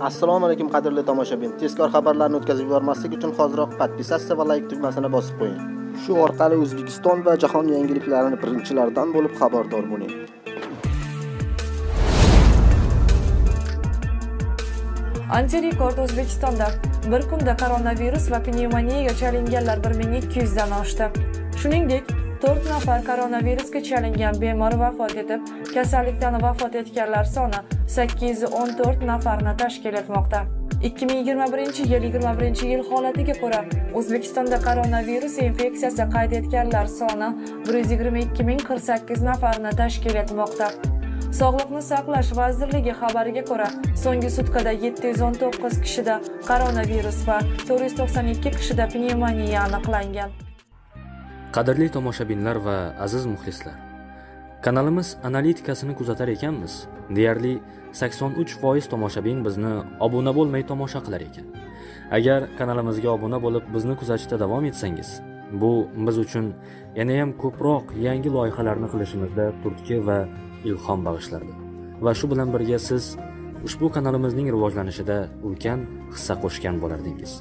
assalomu alaykum qadrli tomoshabin. Tezkor xabarlarni o'tkazib yubormaslik uchun hoziroq podpisatsiya va layk tugmasini bosib qo'ying. Shu orqali o'zbekiston va jahon yangiliklarini birinchilardan bo'lib xabardor bo'ling. Antirekord O'zbekistonda. Bir kunda koronavirus va pnevmoniyaga chalinganlar 1200 dan oshdi. Shuningdek, 4 nafar koronavirusga chalingan bemor vafot etib, kasallikdan vafot etganlar soni 814 nafarni tashkil etmoqda. 2021 yil 21 yil holatiga ko'ra O'zbekistonda koronavirus infeksiyasi qayd etganlar soni 122048 nafarni tashkil etmoqda. Sog'liqni saqlash vazirligi xabariga ko'ra, so'nggi sutkada 719 kishida koronavirus va 492 kishida pnevmoniya aniqlangan. Qadrli tomoshabinlar va aziz muxlislar. Kanalimiz analitikasini kuzatar ekanmiz. Deyarli 83% tomoshabin bizni obuna bo'lmay tomosha qilar ekan. Agar kanalimizga obuna bo'lib bizni kuzatishda davom etsangiz, bu biz uchun yana ham ko'proq yangi loyihalarni qilishimizda turtki va ilhom bag'ishlardi. Va shu bilan birga siz ushbu kanalimizning rivojlanishida ulkan hissa qo'shgan bo'lardingiz.